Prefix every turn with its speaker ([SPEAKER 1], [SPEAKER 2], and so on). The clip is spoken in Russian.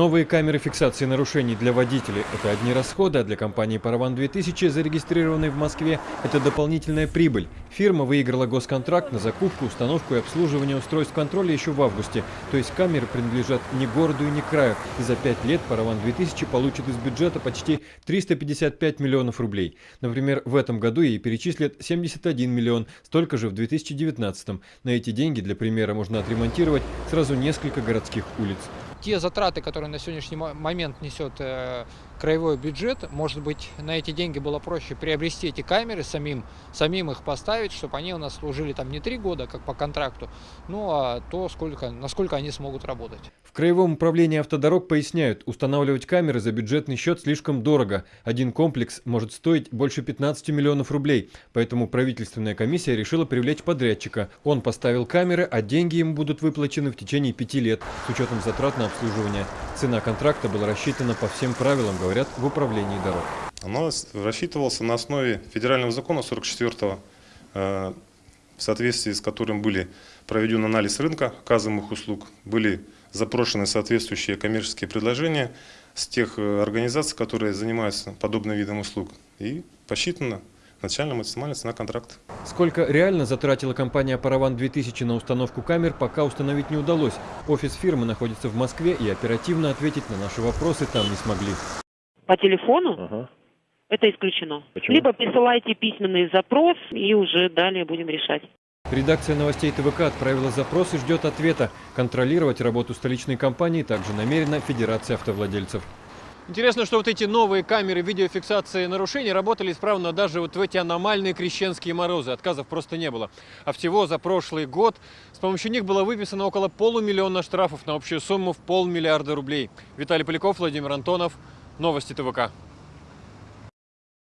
[SPEAKER 1] Новые камеры фиксации нарушений для водителей – это одни расходы, а для компании «Параван-2000», зарегистрированной в Москве, это дополнительная прибыль. Фирма выиграла госконтракт на закупку, установку и обслуживание устройств контроля еще в августе. То есть камеры принадлежат не городу и не краю. И за пять лет «Параван-2000» получит из бюджета почти 355 миллионов рублей. Например, в этом году ей перечислят 71 миллион, столько же в 2019. На эти деньги, для примера, можно отремонтировать сразу несколько городских улиц
[SPEAKER 2] те затраты, которые на сегодняшний момент несет э, краевой бюджет, может быть, на эти деньги было проще приобрести эти камеры, самим, самим их поставить, чтобы они у нас служили там не три года, как по контракту, ну а то, сколько, насколько они смогут работать.
[SPEAKER 1] В Краевом управлении автодорог поясняют, устанавливать камеры за бюджетный счет слишком дорого. Один комплекс может стоить больше 15 миллионов рублей, поэтому правительственная комиссия решила привлечь подрядчика. Он поставил камеры, а деньги ему будут выплачены в течение пяти лет с учетом затрат на обслуживание. Цена контракта была рассчитана по всем правилам, говорят в управлении дорог.
[SPEAKER 3] Оно рассчитывался на основе федерального закона 44-го, э, в соответствии с которым были проведен анализ рынка оказываемых услуг, были запрошены соответствующие коммерческие предложения с тех э, организаций, которые занимаются подобным видом услуг, и посчитано начальная максимальная цена контракта.
[SPEAKER 1] Сколько реально затратила компания «Параван-2000» на установку камер, пока установить не удалось. Офис фирмы находится в Москве, и оперативно ответить на наши вопросы там не смогли.
[SPEAKER 4] По телефону?
[SPEAKER 1] Ага.
[SPEAKER 4] Это исключено.
[SPEAKER 1] Почему?
[SPEAKER 4] Либо присылайте письменный запрос, и уже далее будем решать.
[SPEAKER 1] Редакция новостей ТВК отправила запрос и ждет ответа. Контролировать работу столичной компании также намерена Федерация автовладельцев.
[SPEAKER 5] Интересно, что вот эти новые камеры видеофиксации нарушений работали исправно даже вот в эти аномальные крещенские морозы. Отказов просто не было. А всего за прошлый год с помощью них было выписано около полумиллиона штрафов на общую сумму в полмиллиарда рублей. Виталий Поляков, Владимир Антонов. Новости ТВК.